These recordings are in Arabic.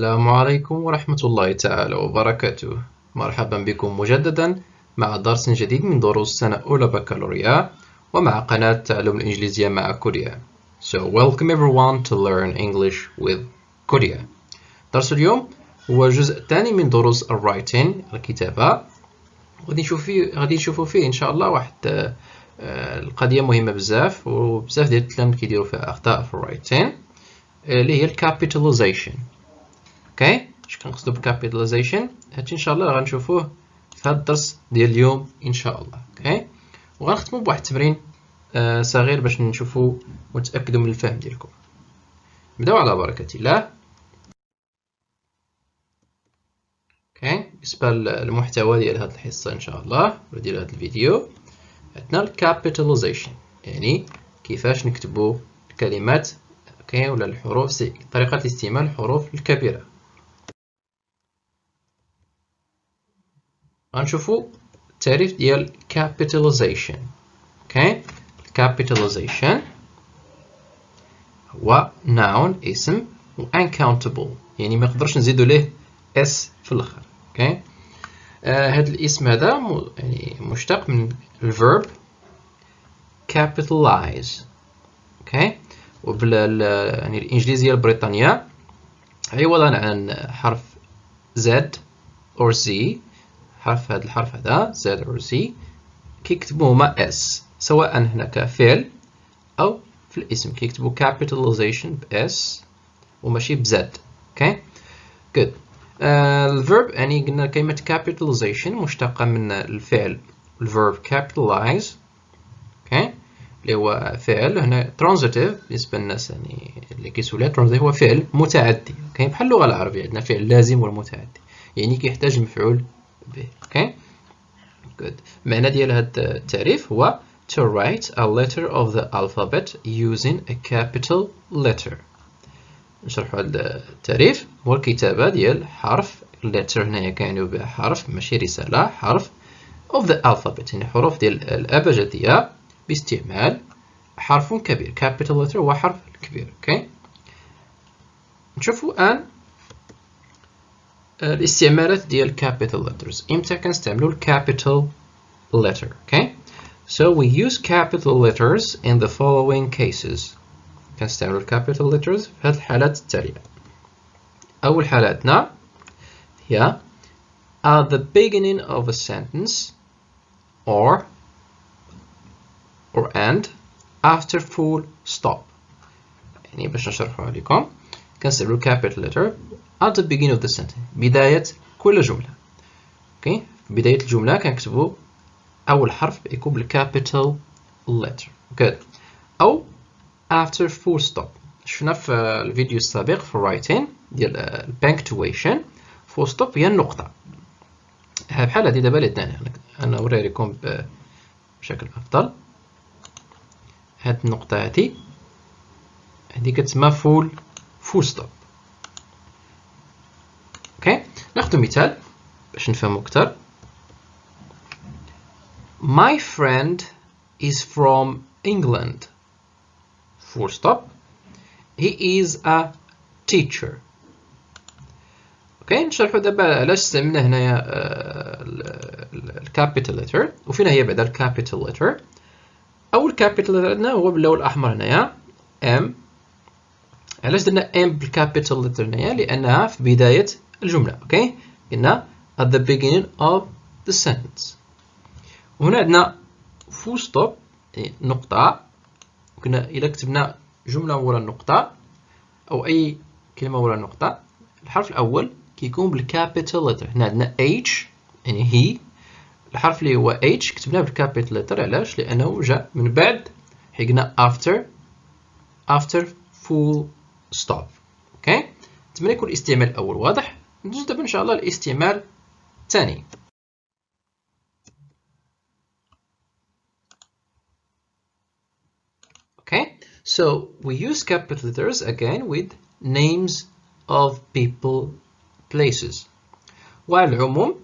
السلام عليكم ورحمة الله تعالى وبركاته. مرحبا بكم مجددا مع درس جديد من دروس سنة أولى بكالوريا ومع قناة تعلم الإنجليزية مع كوريا. So welcome everyone to learn English with كوريا. درس اليوم هو الجزء الثاني من دروس الرايتين الكتابة. غادي نشوف فيه غادي نشوفوا فيه إن شاء الله واحد آه، القضية مهمة بزاف وبزاف ديال التلاميذ كيديروا فيها أخطاء في الرايتين اللي هي ال capitalization okay؟ اش كنقصدوا بال capitalization هادشي إن شاء الله غنشوفوه في هذا الدرس ديال اليوم إن شاء الله okay؟ وغنختموا بواحد التمرين آه صغير باش نشوفوا ونتاكدوا من الفهم ديالكم. نبداو على بركة الله. okay؟ بالنسبة للمحتوى ديال هذه الحصة إن شاء الله ولا ديال هذا الفيديو عندنا ال capitalization يعني كيفاش نكتبوا الكلمات okay؟ ولا الحروف طريقة استعمال الحروف الكبيرة. غنشوفو التعريف ديال capitalization. okay capitalization هو noun اسم و uncountable. يعني ما نقدرش نزيدو ليه s في الآخر. okay آه هاد الاسم هذا يعني مشتق من ال verb capitalize. okay وبال يعني الإنجليزية البريطانية عوضا عن حرف Z or Z. حرف هذا الحرف هذا Z or Z كيكتبوا هما S سواء هنا كفعل أو في الاسم. كيكتبوا capitalization ب S وماشي ب Z. okay good. ال verb يعني قلنا كلمة capitalization مشتقة من الفعل. ال verb capitalize okay اللي هو فعل. هنا transitive بالنسبة للناس يعني اللي كيسولها transitive هو فعل متعدي. okay بحال اللغة العربية عندنا فعل لازم والمتعدي. يعني كيحتاج مفعول به okay good. المعنى ديال هذا التعريف هو to write a letter of the alphabet using a capital letter. نشرحوا هذا التعريف. هو الكتابة ديال حرف letter هنايا كيعنيو بها حرف ماشي رسالة حرف of the alphabet. يعني حروف ديال الأبجدية باستعمال حرف كبير. Capital letter هو حرف كبير أوكي نشوفوا الآن الاستعمالات ديال capital letters امتى كنستعملوا capital letter okay so we use capital letters in the following cases كنستعملوا capital letters في هذه الحالات التالية أول حالاتنا هي at the beginning of a sentence or or and after full stop يعني باش نشرحوا عليكم كنستعملوا capital letter at the beginning of the sentence. بداية كل جملة. okay في بداية الجملة كنكتبوا أول حرف يكون بال capital letter. Good. أو after full stop. شفنا في الفيديو السابق في ال writing ديال ال punctuation full stop هي النقطة. بحال هادي دابا اللي أنا نوري لكم بشكل أفضل. هاد النقطة هادي. هادي كتسمى full full stop ناخذ مثال باش نفهمو أكثر My friend is from England. Full stop. He is a teacher. okay نشرحو دابا علاش استعملنا هنايا ال capital letter وفين هي بعدا ال capital letter أول capital letter عندنا هو باللون الأحمر هنايا M علاش درنا M بال capital letter هنايا؟ لأنها في بداية الجملة okay؟ قلنا at the beginning of the sentence. وهنا عندنا full stop يعني نقطة. كنا إذا كتبنا جملة ورا النقطة أو أي كلمة ورا النقطة الحرف الأول كيكون بال capital letter هنا عندنا H يعني هي الحرف اللي هو H كتبناه بال capital letter علاش؟ لأنه جاء من بعد. حقنا after after full stop. okay؟ نتمنى يكون الاستعمال الأول واضح. ندوز دابا إن شاء الله الاستعمال الثاني. Okay. So we use capital letters again with names of people places. وعلى العموم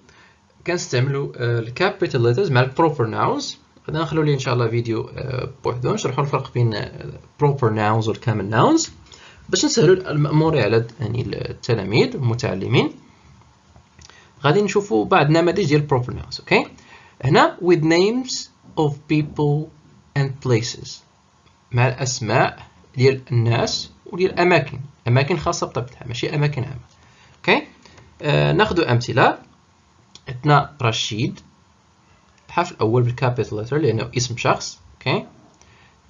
كنستعملوا ال capital letters مع ال proper nouns. غادي نخلو ليه إن شاء الله فيديو بوحدو نشرحوا الفرق بين proper nouns وال common nouns. باش نسهلوا المأمورية على يعني التلاميذ المتعلمين غادي نشوفوا بعض النماذج ديال proper nouns okay هنا with names of people and places مع الأسماء ديال الناس وديال الاماكن أماكن خاصة بطبيعتها ماشي أماكن عامة okay آه ناخذ أمثلة. عندنا رشيد الحرف الأول بال capital letter لأنه اسم شخص okay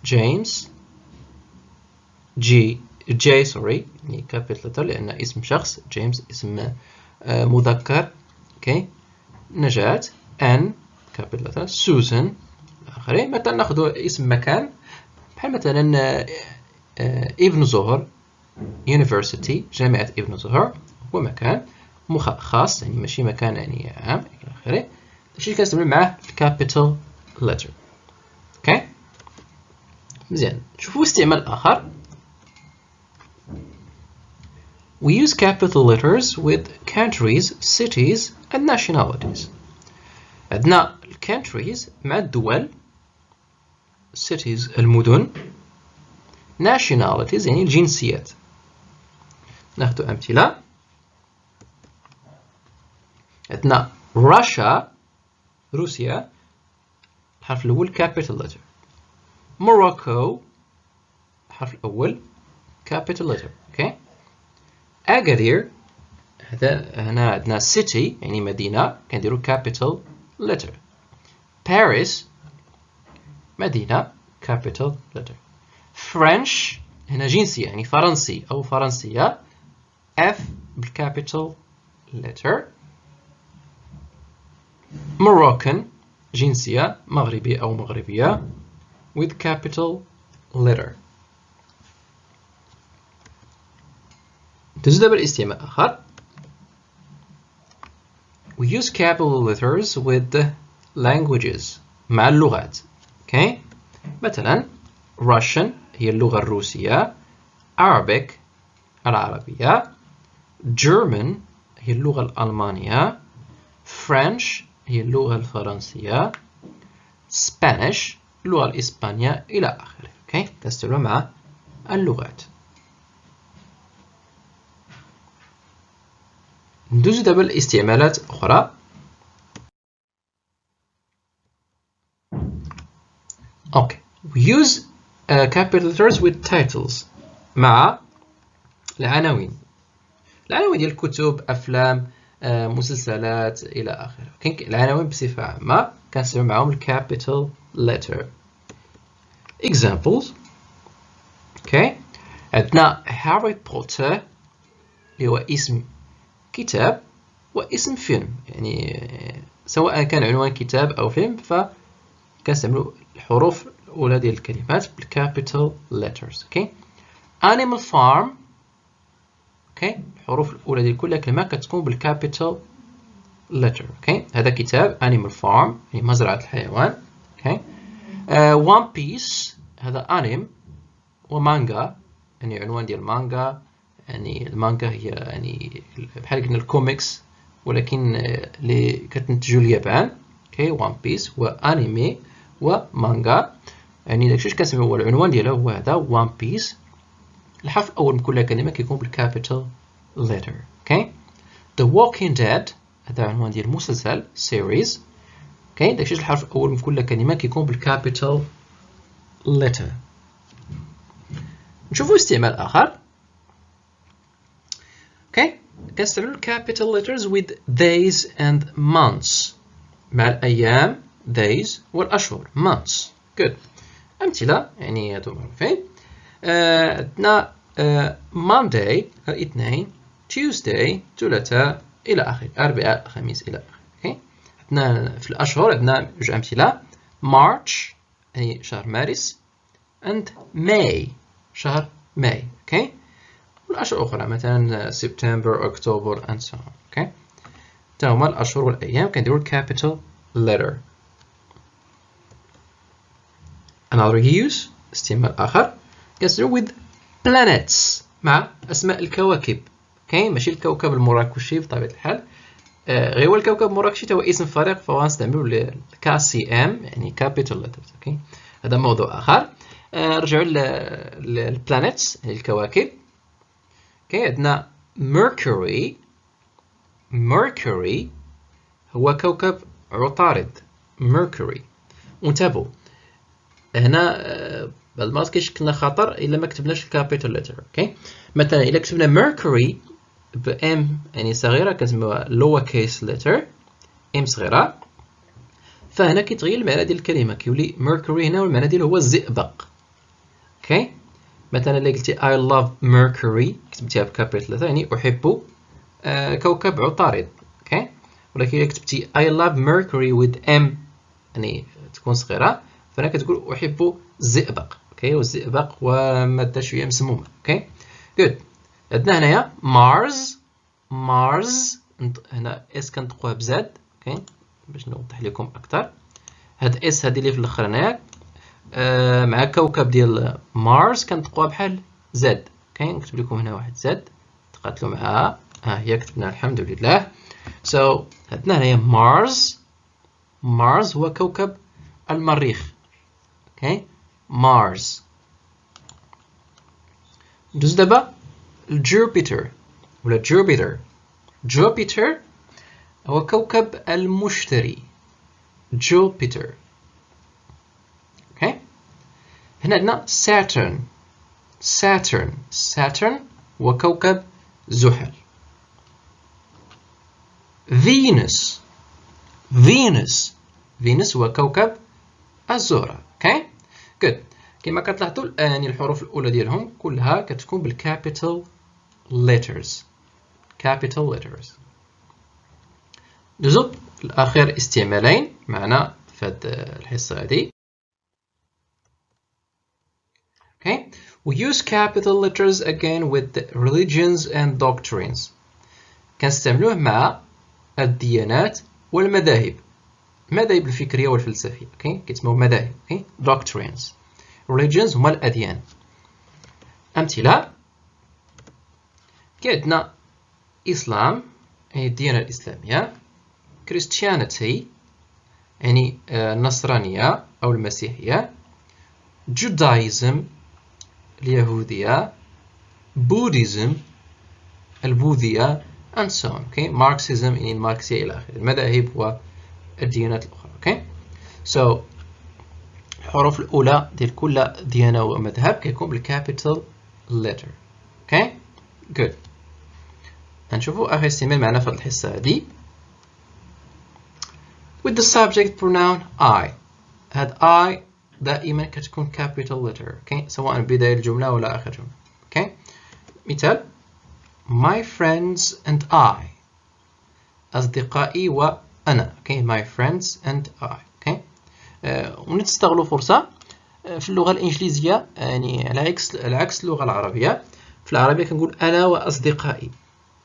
جيمس G J sorry يعني capital letter لأن اسم شخص جيمس اسم آه مذكر okay نجاة N capital letter سوزان إلى آخره. مثلا نأخذ اسم مكان. بحال مثلا آه، ابن زهر University جامعة ابن زهر هو مكان. خاص يعني ماشي مكان يعني عام إلى آخره. الشيء اللي كنستعمل معاه؟ ال capital letter okay مزيان. شوفوا استعمال آخر. We use capital letters with countries, cities and nationalities. عندنا countries مع الدول cities المدن nationalities يعني الجنسيات ناخذ أمثلة عندنا Russia روسيا الحرف الأول capital letter Morocco الحرف الأول capital letter okay Agadir هذا هنا عندنا city يعني مدينة كنديرو capital letter Paris مدينة capital letter French هنا جنسية يعني فرنسي أو فرنسية F بالcapital letter Moroccan جنسية مغربي أو مغربية with capital letter تجد بالاستعمال آخر We use capital letters with the languages مع اللغات. Okay. مثلا Russian هي اللغة الروسية. Arabic العربية. German هي اللغة الألمانية. French هي اللغة الفرنسية. Spanish اللغة الإسبانية إلى آخره. أوكي تستمر مع اللغات. ندوز دابا لاستعمالات أخرى. okay we use uh, capital letters with titles مع العناوين. العناوين ديال الكتب أفلام آه، مسلسلات إلى آخره. كاين العناوين بصفة عامة كنستعمل معاهم ال capital letter. Examples. Okay عندنا هاري بوتر اللي هو اسم كتاب واسم فيلم. يعني سواء كان عنوان كتاب أو فيلم فكنستعملوا الحروف الأولى ديال الكلمات بال capital letters okay animal farm okay الحروف الأولى ديال كل كلمة كتكون بال capital letter okay هذا كتاب Animal Farm يعني مزرعة الحيوان okay One Piece هذا انيم ومانجا يعني عنوان ديال مانجا. يعني المانجا هي يعني بحال قلنا الكوميكس ولكن اللي كتنتجو اليابان okay One Piece هو انيمي ومانجا يعني داكشي كنسميو هو العنوان ديالها هو هذا One Piece الحرف الأول من كل كلمة كيكون بال capital letter okay The Walking Dead هذا عنوان ديال المسلسل series. okay داكشي الحرف الأول من كل كلمة كيكون بال capital letter. نشوفوا استعمال آخر. Okay كنستعملوا capital letters with days and months. مع الأيام days والأشهر months. Good. أمثلة يعني هادو معروفين. عندنا Monday الاثنين. Tuesday ثلاثاء إلى آخره أربعاء خميس إلى آخره عندنا في الأشهر عندنا جوج أمثلة. March يعني شهر مارس. And May شهر ماي okay؟ والأشهر الأخرى مثلا سبتمبر أكتوبر and so on. okay تا هما الأشهر والأيام. كنديرو capital letter? Another use. استعمال آخر. كنستعملو with planets. مع أسماء الكواكب. okay ماشي الكوكب المراكشي بطبيعة الحال. آه غير هو الكوكب المراكشي هو اسم فريق فغنستعملو ال K C M يعني capital letters okay هذا موضوع آخر. آه رجعوا لل planets الكواكب. okay عندنا Mercury Mercury هو كوكب عطارد Mercury وانتبهوا هنا آه، بعض المرات كيشكلنا خطر إلا ما كتبناش ال capital letter okay؟ مثلا إلا كتبنا mercury ب M يعني صغيرة كتسموها lower case letter M صغيرة. فهنا كيتغير المعنى ديال الكلمة كيولي mercury هنا والمعنى ديالو هو الزئبق okay؟ مثلا إلا قلتي I love Mercury كتبتيها ب capital letter يعني أحب آه كوكب عطارد okay؟ ولكن إلا كتبتي I love Mercury with M يعني تكون صغيرة فأنا كتقول أحب الزئبق okay؟ والزئبق هو ماده شوية مسمومة okay؟ good عندنا هنايا Mars Mars هنا S كنطقوها ب Z okay؟ باش نوضح لكم أكثر. هاد S هادي اللي في الأخر هنايا. مع كوكب ديال مارس كنطقوها بحال Z okay نكتب لكم هنا واحد Z تقاتلوا معها ها هي كتبنا الحمد لله. so so, عندنا هنايا مارس. مارس هو كوكب المريخ. okay Mars. ندوز دابا ل Jupiter. ولا Jupiter. Jupiter هو كوكب المشتري. Jupiter okay هنا عندنا Saturn Saturn Saturn هو كوكب زحل. Venus Venus Venus هو كوكب الزهرة. okay good كما كتلاحظوا يعني الحروف الأولى ديالهم كلها كتكون بال capital letters. Capital letters. ندوزو الآخر استعمالين معنا في هاد الحصة هادي okay? We use capital letters again with religions and doctrines. كنستعملوه مع الديانات والمذاهب. المذاهب الفكرية والفلسفية. okay كيتسموا مذاهب. okay doctrines. Religions هما الأديان. أمثلة. كاين عندنا Islam. يعني الديانة الإسلامية. Christianity. يعني النصرانية أو المسيحية. Judaism. اليهودية buddhism البوذية and so on okay? Marxism يعني الماركسيه إلى آخره. المذاهب والديانات الأخرى okay? So الحروف الأولى ديال كل ديانة ومذهب كيكون بالكابيتال letter okay? Good. نشوفوا آخر استعمال معنا في الحصة هذه with the subject pronoun I. هاد I دائما كتكون capital letter okay سواء بداية الجملة ولا آخر جملة okay مثال my friends and I أصدقائي وأنا okay my friends and I okay uh, ونستغلوا فرصة في اللغة الإنجليزية يعني على عكس على عكس اللغة العربية في العربية كنقول أنا وأصدقائي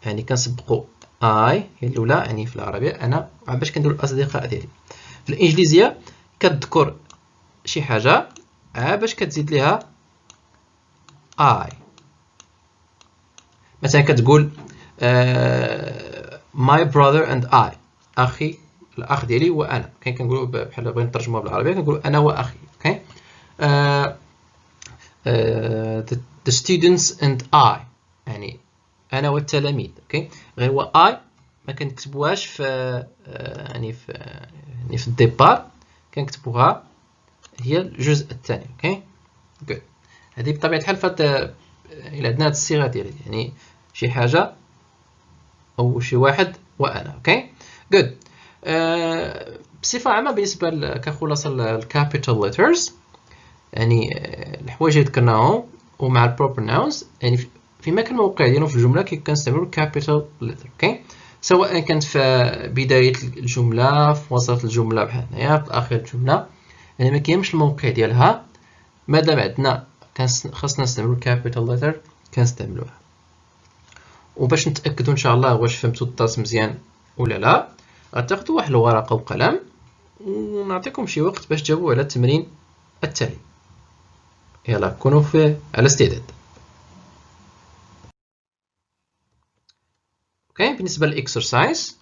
يعني كنسبقوا اي هي الأولى يعني في العربية أنا باش كنديروا الأصدقاء ديالي؟ في الإنجليزية كتذكر شي حاجة. عا باش كتزيد ليها I مثلا كتقول my brother and I أخي الأخ ديالي وأنا كاين كنقولوا بحال بغينا نترجموها بالعربية كنقولوا أنا وأخي. okay؟ the students and I. يعني أنا والتلاميذ. okay؟ غير هو I ما كنكتبوهاش في يعني في يعني في ال départ. كنكتبوها هي الجزء الثاني okay؟ good هذه بطبيعة الحال فات إلى عندنا هذه الصيغة ديالها يعني شي حاجة أو شي واحد وأنا okay؟ good أه بصفة عامة بالنسبة كخلاصة ال capital letters يعني الحوايج اللي ذكرناهم ومع ال proper nouns يعني في مكان موقع ديالهم في الجملة كنستعملوا capital letter okay؟ سواء كانت في بداية الجملة في وسط الجملة بحال هنايا في اخر الجملة. يعني ما كاينش الموقع ديالها مادام عندنا خاصنا نستعملوا capital letter كنستعملوها. وباش نتاكدوا إن شاء الله واش فهمتوا الدرس مزيان ولا لا غتاخذوا واحد الورقة وقلم ونعطيكم شي وقت باش تجاوبوا على التمرين التالي. يلا كونوا في على استعداد. okay بالنسبة لل exercise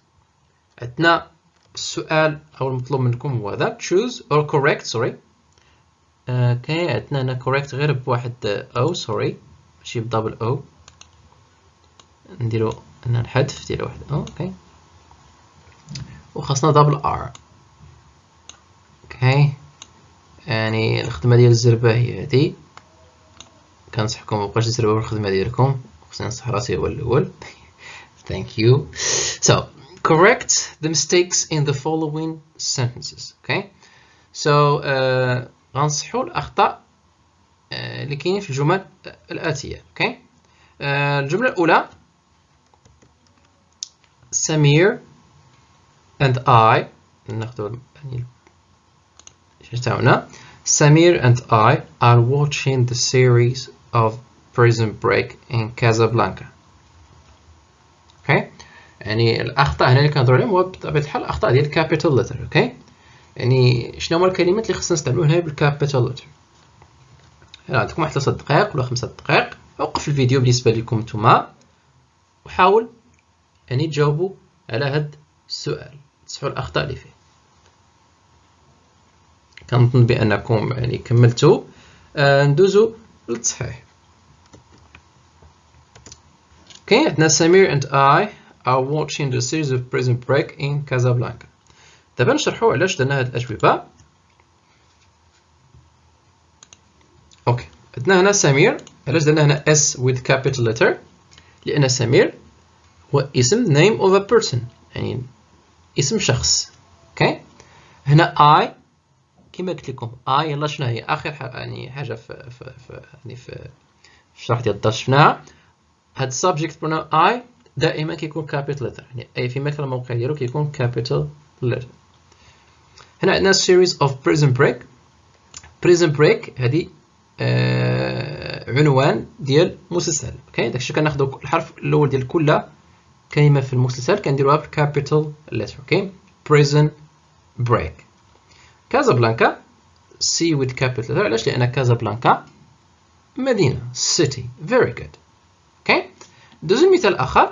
عندنا السؤال أو المطلوب منكم هو هذا choose or correct sorry. okay عندنا هنا correct غير بواحد R sorry. ماشي ب double R نديرو هنا الحذف ديال واحد okay وخاصنا double R okay يعني الخدمة ديال الزربة هي هادي. كنصحكم مبقاش تزربوا الخدمة ديالكم. خصني نصح راسي هو الأول. Thank you. So correct the mistakes in the following sentences okay so uh, غنصحوا الاخطاء uh, اللي كاينين في الجمل الاتيه اوكي okay? uh, الجمله الاولى سمير and I ناخذ يعني تاعنا Samir and I are watching the series of Prison Break in Casablanca. Okay? يعني الأخطاء هنا اللي كنهضروا عليهم هو بطبيعة الحال الأخطاء ديال ال capital letter okay؟ يعني شنو هما الكلمات اللي خصنا نستعملو هنا بال capital letter عندكم واحد 3 دقائق ولا 5 دقائق؟ وقف الفيديو بالنسبة لكم نتوما وحاول يعني تجاوبوا على هاد السؤال تصحوا الأخطاء اللي فيه. كنظن بأنكم يعني كملتوا. آه ندوزو للتصحيح. أوكي عندنا سمير and I are watching the series of Prison Break in Casablanca. دابا نشرحوا علاش درنا هاد الأجوبة. okay. عندنا هنا سمير. علاش درنا هنا S with capital letter لأن سمير هو اسم name of a person. يعني اسم شخص. okay. هنا I كما قلت لكم I يلا شنو هي؟ آخر يعني حاجة في في في يعني في الشرح ديال الدرس شفناها. هاد ال subject pronoun I دائما كيكون capital letter يعني I في مكان الموقع ديالو كيكون capital letter هنا عندنا series of Prison Break Prison Break هذه آه عنوان ديال مسلسل. okay؟ داكشي كناخذوا الحرف الأول ديال كل كلمة في المسلسل كنديروها ب capital letter okay؟ Prison Break Casablanca C with capital letter. علاش؟ لأن Casablanca مدينة. City. Very good. okay؟ دوزو مثال اخر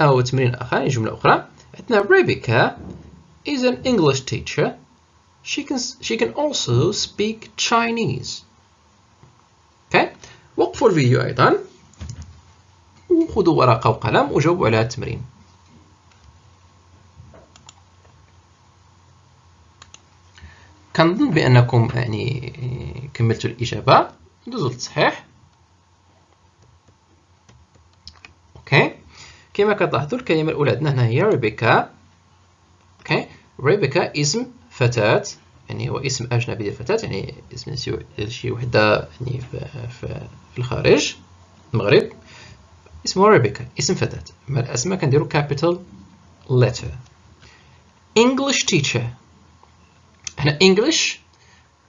أو تمرين اخر جملة أخرى. عندنا Rebecca is an English teacher. She can she can also speak Chinese. أوكي وقفوا الفيديو أيضا. وخذوا ورقة وقلم وجاوبوا على التمرين. كنظن بأنكم يعني كملتوا الإجابة. ندوزو للتصحيح okay كما كتلاحظوا الكلمة الأولى عندنا هنا هي Rebecca. okay؟ Rebecca اسم فتاة يعني هو اسم أجنبي ديال فتاة يعني اسم شي وحدة يعني في الخارج المغرب. اسمه Rebecca اسم فتاة. مع الأسماء كنديرو capital letter. English teacher. هنا English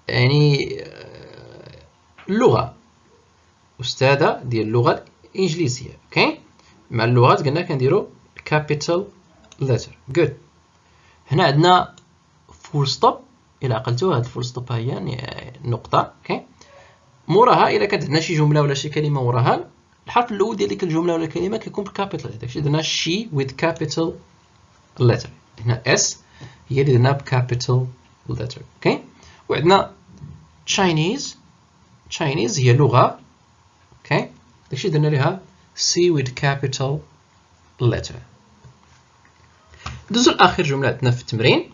يعني اللغة أستاذة ديال اللغة الإنجليزية. okay؟ مع اللغات قلنا كنديرو capital letter. Good. هنا عندنا full stop. إلا عقلتو هاد full stop هي يعني نقطة okay موراها إلا كانت عندنا شي جملة ولا شي كلمة موراها الحرف الأول ديال ديك الجملة ولا الكلمة كيكون بال capital داكشي درنا she with capital letter. هنا S هي اللي درنا ب capital letter okay وعندنا Chinese. Chinese هي لغة okay داكشي درنا ليها C with capital letter ندوزو لاخر جمله عندنا في التمرين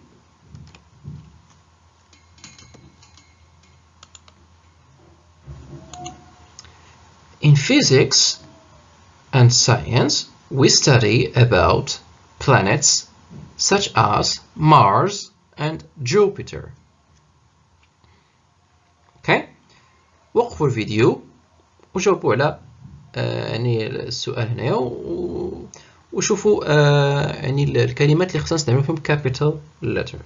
In physics and science, we study about planets such as Mars and Jupiter. Okay? وقفوا الفيديو وجاوبوا على آه يعني السؤال هنايا وشوفوا آه يعني الكلمات اللي خصنا نستعملوا فيهم capital letter.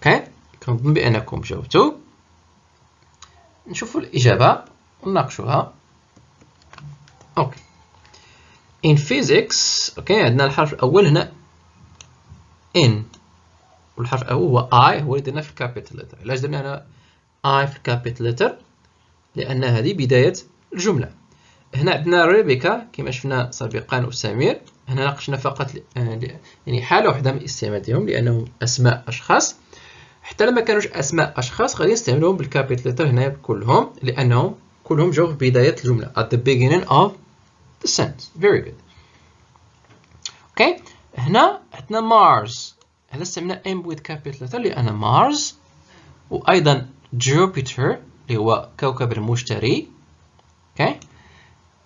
Okay? كنظن بأنكم جاوبتوا نشوفوا الإجابة ونناقشوها okay in physics okay عندنا الحرف الأول هنا in والحرف الأول هو I هو اللي درنا في ال capital letter علاش درنا هنا I في ال capital letter لأن هذه بداية الجملة. هنا عندنا Rebecca كما شفنا سابقا وسمير. هنا ناقشنا فقط يعني حالة واحدة من استعمالهم لأنهم أسماء أشخاص. حتى لما كانوش أسماء أشخاص غادي نستعملهم بال capital letter هنا كلهم لأنهم كلهم جاو في بداية الجملة. At the beginning of the sentence. Very good. okay هنا عندنا مارس هذا استعملنا M with capital letter لأن مارس وأيضا Jupiter اللي هو كوكب المشتري. okay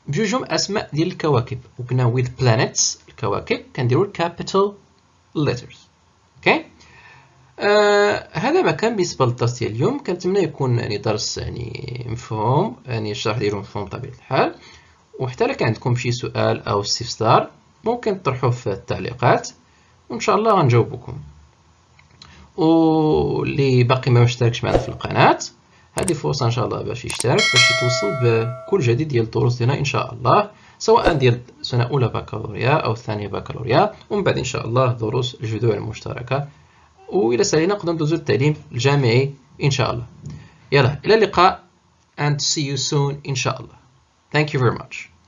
بجوجهم أسماء ديال الكواكب. وقلنا with planets الكواكب. كنديرو capital letters. أوكي آه هذا ما كان بالنسبة للدرس ديال اليوم. كنتمنى يكون يعني درس يعني مفهوم. يعني الشرح ديالو مفهوم بطبيعة الحال. وحتى لك عندكم شي سؤال أو استفسار ممكن تطرحوه في التعليقات. وإن شاء الله غنجاوبكم. واللي باقي ما مشتركش معنا في القناة هذه فرصة إن شاء الله باش يشترك باش يتوصل بكل جديد ديال الدروس ديالنا إن شاء الله سواء ديال سنه اولى بكالوريا أو ثانية بكالوريا ومن بعد إن شاء الله دروس الجذور المشتركة. وإلى سالينا نقدر ندوزو التعليم الجامعي إن شاء الله. يلا إلى اللقاء and see you soon إن شاء الله. Thank you very much.